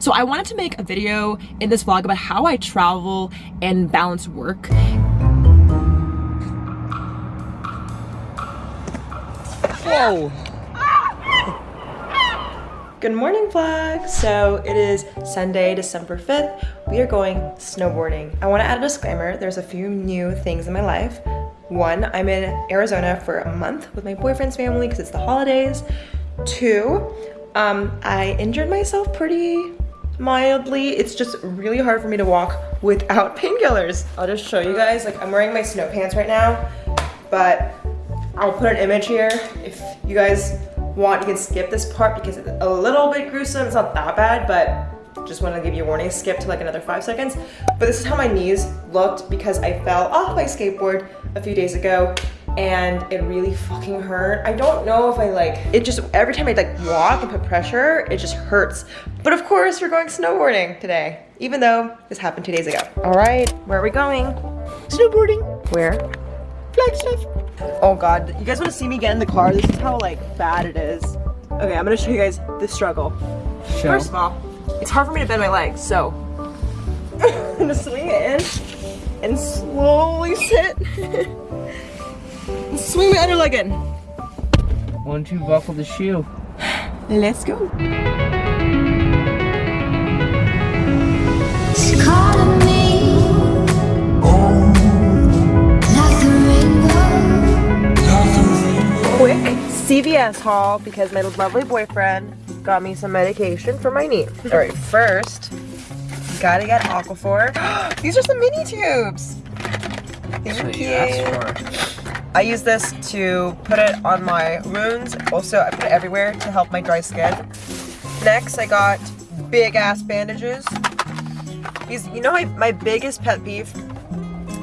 So I wanted to make a video in this vlog about how I travel and balance work. Whoa! Good morning vlog! So it is Sunday, December 5th. We are going snowboarding. I want to add a disclaimer. There's a few new things in my life. One, I'm in Arizona for a month with my boyfriend's family because it's the holidays. Two, um, I injured myself pretty mildly. It's just really hard for me to walk without painkillers. I'll just show you guys, like I'm wearing my snow pants right now, but I'll put an image here. If you guys want, you can skip this part because it's a little bit gruesome. It's not that bad, but just want to give you a warning. Skip to like another five seconds. But this is how my knees looked because I fell off my skateboard a few days ago and it really fucking hurt. I don't know if I like, it just, every time I like walk and put pressure, it just hurts. But of course, we're going snowboarding today, even though this happened two days ago. All right, where are we going? Snowboarding. Where? Flagstaff. Oh God, you guys wanna see me get in the car? This is how like bad it is. Okay, I'm gonna show you guys the struggle. Show. First of all, it's hard for me to bend my legs, so I'm gonna swing it in and slowly sit. and swing my other leg in. One, two, buckle the shoe. Let's go. She calling me like the rainbow. Quick CVS haul because my lovely boyfriend got me some medication for my knee. All right, first, gotta get Aquaphor. These are some mini tubes. Thank you. I use this to put it on my wounds. Also, I put it everywhere to help my dry skin. Next, I got big ass bandages. These, you know, my, my biggest pet peeve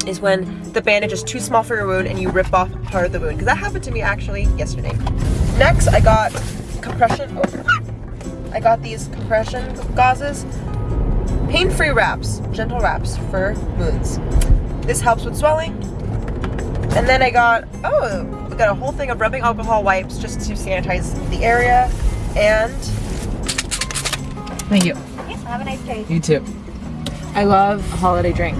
is when the bandage is too small for your wound and you rip off part of the wound. Because that happened to me actually yesterday. Next, I got compression. Oh, I got these compression gauzes. Pain-free wraps, gentle wraps for wounds. This helps with swelling. And then I got, oh, we got a whole thing of rubbing alcohol wipes just to sanitize the area. And Thank you. Yes, have a nice day. You too. I love a holiday drink.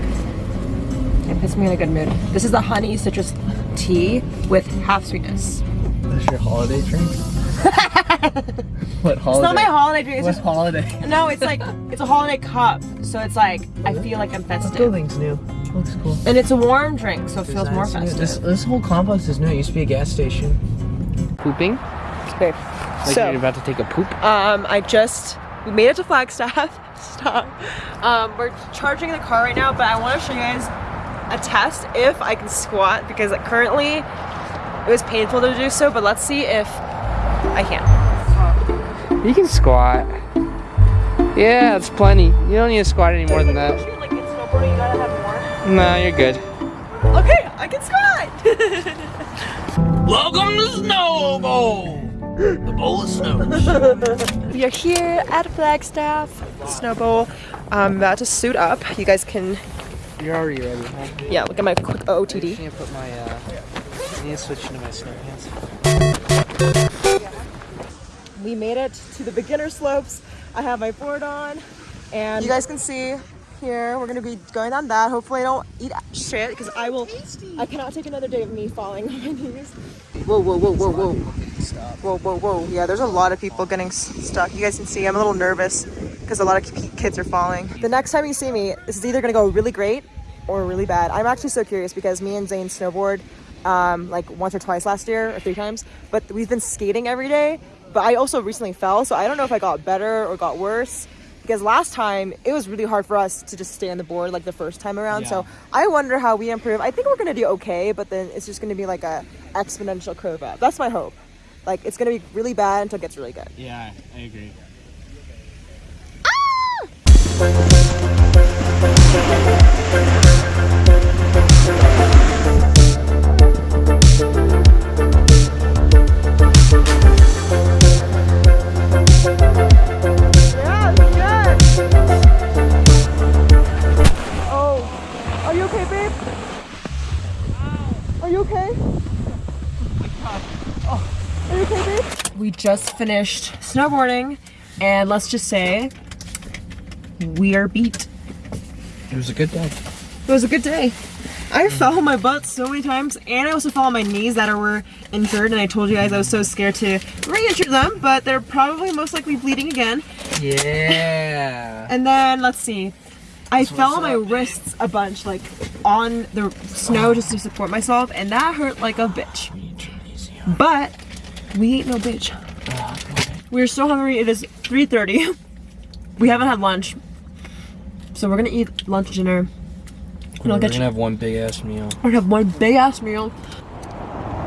It puts me in a good mood. This is the honey citrus tea with half sweetness. That's your holiday drink? what holiday? It's not my holiday drink. It's What just holiday? no. It's like it's a holiday cup, so it's like I feel like I'm This festive, building's new. Looks cool. and it's a warm drink, so it feels more Designs festive. This, this whole complex is new. It used to be a gas station. Pooping? Babe. Like So- you're about to take a poop? Um, I just we made it to Flagstaff. Stop. Um, we're charging the car right now, but I want to show you guys a test if I can squat because currently it was painful to do so. But let's see if I can. You can squat. Yeah, that's plenty. You don't need to squat any more than that. Like you gotta have more. No, you're good. Okay, I can squat. Welcome to Snowbowl! The bowl of snow. we are here at Flagstaff Snowbowl. I'm about to suit up. You guys can, You're already ready, huh? yeah, look at my quick I OOTD. need to put my, uh, I need to switch into my snow pants. We made it to the beginner slopes. I have my board on and you guys can see here we're gonna be going down that. Hopefully I don't eat shit because I will I cannot take another day of me falling on my knees. Whoa, whoa, whoa, whoa, whoa. Whoa, whoa, whoa. Yeah, there's a lot of people getting stuck. You guys can see I'm a little nervous because a lot of kids are falling. The next time you see me, this is either gonna go really great or really bad. I'm actually so curious because me and Zane snowboard um, like once or twice last year or three times, but we've been skating every day. But I also recently fell, so I don't know if I got better or got worse. Because last time it was really hard for us to just stay on the board like the first time around. So I wonder how we improve. I think we're gonna do okay, but then it's just gonna be like a exponential curve up. That's my hope. Like it's gonna be really bad until it gets really good. Yeah, I agree. Yeah, just finished snowboarding, and let's just say we are beat. It was a good day. It was a good day. I fell on my butt so many times and I also fell on my knees that were injured and I told you guys I was so scared to re-injure them but they're probably most likely bleeding again. Yeah. And then let's see. I fell on my wrists a bunch like on the snow just to support myself and that hurt like a bitch. But we ain't no bitch. We're so hungry. It is 3.30. We haven't had lunch. So we're gonna eat lunch dinner. And I'll We're get gonna have one big ass meal. we're gonna have one big ass meal.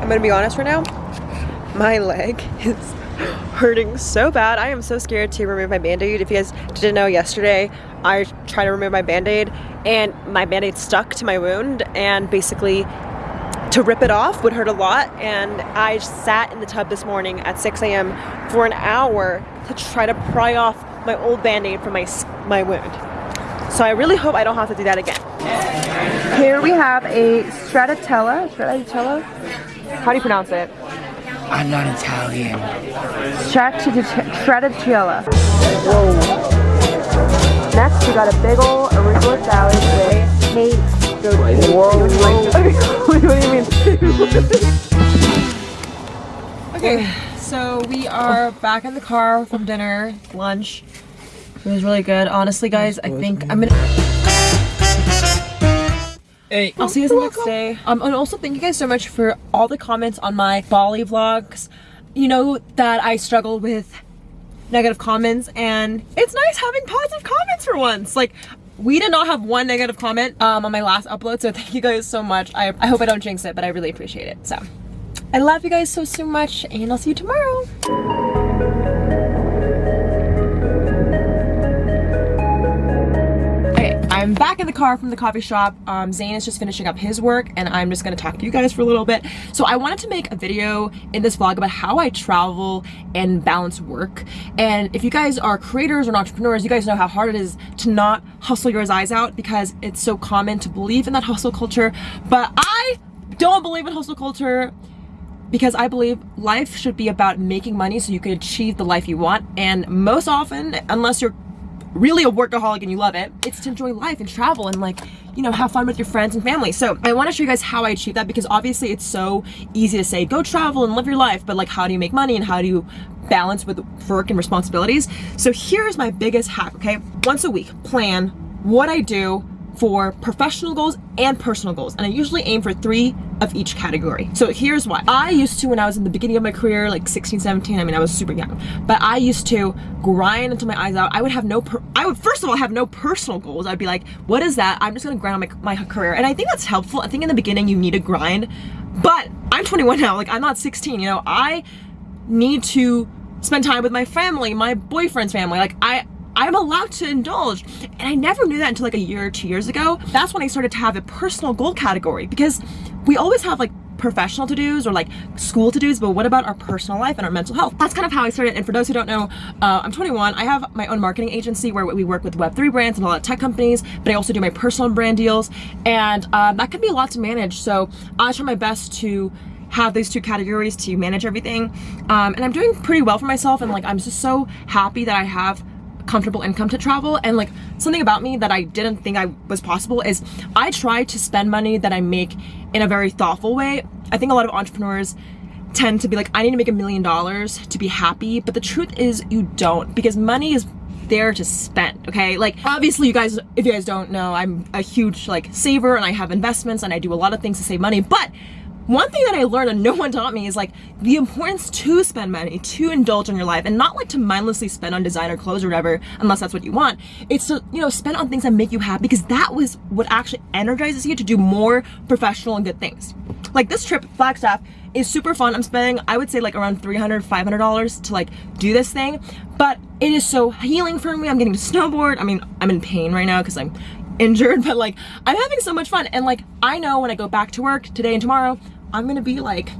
I'm gonna be honest right now. My leg is hurting so bad. I am so scared to remove my band-aid. If you guys didn't know yesterday, I tried to remove my band-aid and my band-aid stuck to my wound and basically to rip it off would hurt a lot and I sat in the tub this morning at 6 a.m. for an hour to try to pry off my old band-aid from my, my wound. So I really hope I don't have to do that again. Here we have a stracciatella. Stracciatella? How do you pronounce it? I'm not Italian. Stracciatella. Whoa. Next, we got a big ol' arugula salad with Whoa. what do you mean? okay, so we are back in the car from dinner, lunch. It was really good. Honestly, guys, I think I'm gonna. Hey. I'll see you guys the next day. Um, and also thank you guys so much for all the comments on my Bali vlogs. You know that I struggle with negative comments and it's nice having positive comments for once. Like we did not have one negative comment um, on my last upload, so thank you guys so much. I, I hope I don't jinx it, but I really appreciate it. So I love you guys so, so much and I'll see you tomorrow. Back in the car from the coffee shop. Um, Zane is just finishing up his work and I'm just gonna talk to you guys for a little bit. So I wanted to make a video in this vlog about how I travel and balance work. And if you guys are creators or entrepreneurs, you guys know how hard it is to not hustle your eyes out because it's so common to believe in that hustle culture. But I don't believe in hustle culture because I believe life should be about making money so you can achieve the life you want. And most often, unless you're really a workaholic and you love it, it's to enjoy life and travel and like, you know, have fun with your friends and family. So I want to show you guys how I achieve that because obviously it's so easy to say, go travel and live your life, but like how do you make money and how do you balance with work and responsibilities? So here's my biggest hack, okay? Once a week, plan what I do for professional goals and personal goals and I usually aim for three of each category. So here's why. I used to when I was in the beginning of my career like 16 17 I mean I was super young but I used to grind until my eyes out. I would have no I would first of all have no personal goals. I'd be like what is that? I'm just gonna grind on my, my career. And I think that's helpful. I think in the beginning you need to grind but I'm 21 now like I'm not 16 you know? I need to spend time with my family my boyfriend's family like I I'm allowed to indulge. And I never knew that until like a year or two years ago. That's when I started to have a personal goal category because we always have like professional to-dos or like school to-dos, but what about our personal life and our mental health? That's kind of how I started. And for those who don't know, uh, I'm 21. I have my own marketing agency where we work with Web3 brands and a lot of tech companies, but I also do my personal brand deals. And um, that can be a lot to manage. So I try my best to have these two categories to manage everything. Um, and I'm doing pretty well for myself. And like, I'm just so happy that I have comfortable income to travel. And like something about me that I didn't think I was possible is I try to spend money that I make in a very thoughtful way. I think a lot of entrepreneurs tend to be like I need to make a million dollars to be happy. But the truth is you don't because money is there to spend okay? Like obviously you guys if you guys don't know I'm a huge like saver and I have investments and I do a lot of things to save money. But one thing that I learned and no one taught me is like the importance to spend money, to indulge in your life and not like to mindlessly spend on designer clothes or whatever, unless that's what you want. It's to, you know, spend on things that make you happy because that was what actually energizes you to do more professional and good things. Like this trip, Flagstaff, is super fun. I'm spending, I would say like around $300, $500 to like do this thing, but it is so healing for me. I'm getting to snowboard. I mean, I'm in pain right now because I'm injured, but like I'm having so much fun. And like, I know when I go back to work today and tomorrow, I'm gonna be like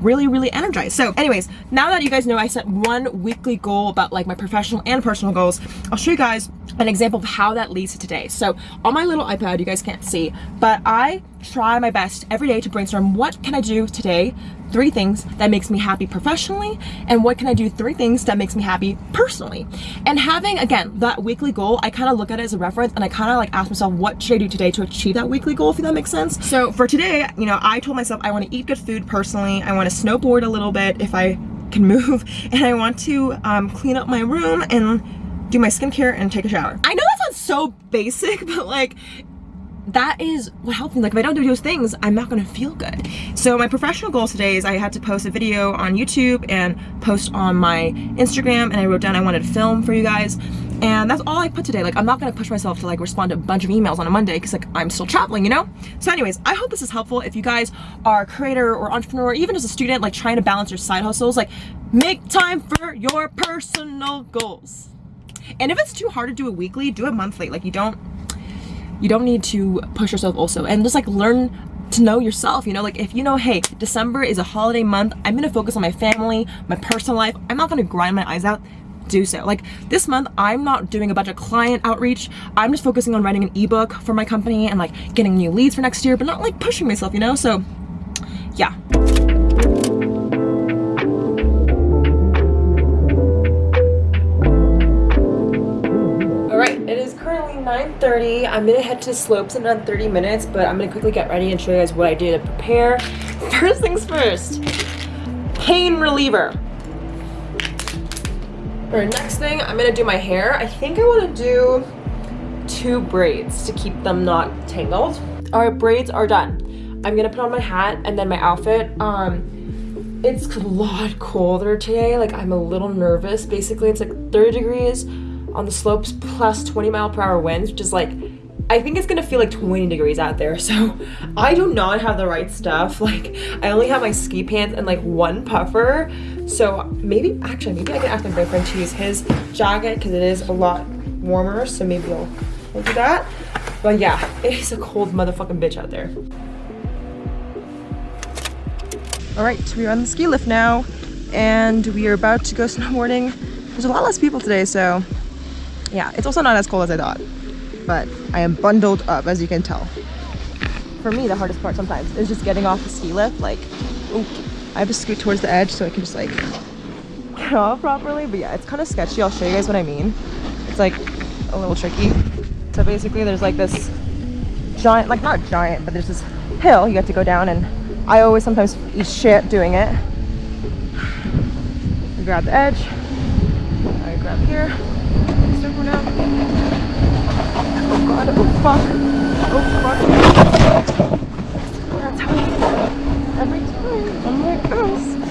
really, really energized. So anyways, now that you guys know I set one weekly goal about like my professional and personal goals, I'll show you guys an example of how that leads to today. So on my little iPad, you guys can't see, but I try my best every day to brainstorm what can I do today, three things that makes me happy professionally, and what can I do three things that makes me happy personally. And having, again, that weekly goal, I kind of look at it as a reference and I kind of like ask myself, what should I do today to achieve that weekly goal, if that makes sense? So for today, you know, I told myself I want to eat good food personally. I want to snowboard a little bit if I can move and I want to um, clean up my room and do my skincare and take a shower. I know that sounds so basic, but like that is what helps me. Like if I don't do those things, I'm not gonna feel good. So my professional goal today is I had to post a video on YouTube and post on my Instagram and I wrote down I wanted to film for you guys. And that's all I put today. Like I'm not gonna push myself to like respond to a bunch of emails on a Monday because like I'm still traveling, you know? So anyways, I hope this is helpful. If you guys are a creator or entrepreneur, or even as a student, like trying to balance your side hustles, like make time for your personal goals. And if it's too hard to do it weekly, do it monthly. Like you don't you don't need to push yourself also. And just like learn to know yourself you know? Like if you know hey december is a holiday month i'm gonna focus on my family my personal life i'm not gonna grind my eyes out do so. Like this month i'm not doing a bunch of client outreach. I'm just focusing on writing an ebook for my company and like getting new leads for next year but not like pushing myself you know? So yeah Thirty. I'm gonna head to slopes in about 30 minutes, but I'm gonna quickly get ready and show you guys what I do to prepare. First things first, pain reliever. All right, next thing, I'm gonna do my hair. I think I wanna do two braids to keep them not tangled. All right, braids are done. I'm gonna put on my hat and then my outfit. Um, it's a lot colder today. Like I'm a little nervous. Basically, it's like 30 degrees on the slopes plus 20 mile per hour winds, which is like, I think it's gonna feel like 20 degrees out there. So I do not have the right stuff. Like I only have my ski pants and like one puffer. So maybe, actually, maybe I can ask my boyfriend to use his jacket because it is a lot warmer. So maybe I'll, do that. But yeah, it is a cold motherfucking bitch out there. All right, we are on the ski lift now and we are about to go snowboarding. There's a lot less people today, so yeah, it's also not as cold as I thought, but I am bundled up as you can tell. For me, the hardest part sometimes is just getting off the ski lift. Like, ooh, I have to scoot towards the edge so I can just like get off properly. But yeah, it's kind of sketchy. I'll show you guys what I mean. It's like a little tricky. So basically there's like this giant, like not giant, but there's this hill you have to go down and I always sometimes eat shit doing it. I grab the edge, I grab here, circle now. Oh god, oh fuck, oh fuck. That's how I every time. I'm like, oh,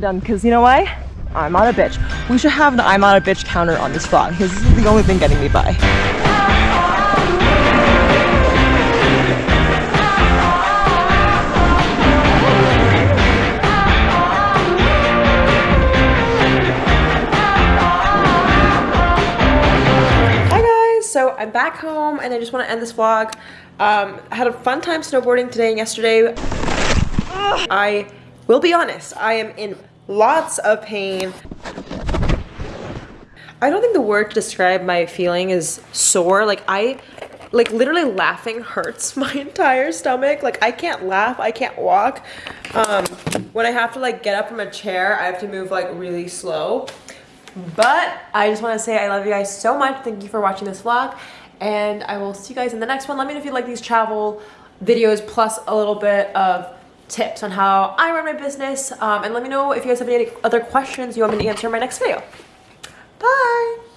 done because you know why? I'm not a bitch. We should have the I'm not a bitch counter on this vlog because this is the only thing getting me by. Hi guys, so I'm back home and I just want to end this vlog. Um, I had a fun time snowboarding today and yesterday. I will be honest, I am in lots of pain. I don't think the word to describe my feeling is sore. Like I, like literally laughing hurts my entire stomach. Like I can't laugh, I can't walk. Um, when I have to like get up from a chair, I have to move like really slow. But I just want to say I love you guys so much. Thank you for watching this vlog. And I will see you guys in the next one. Let me know if you like these travel videos plus a little bit of tips on how I run my business. Um, and let me know if you guys have any other questions you want me to answer in my next video. Bye!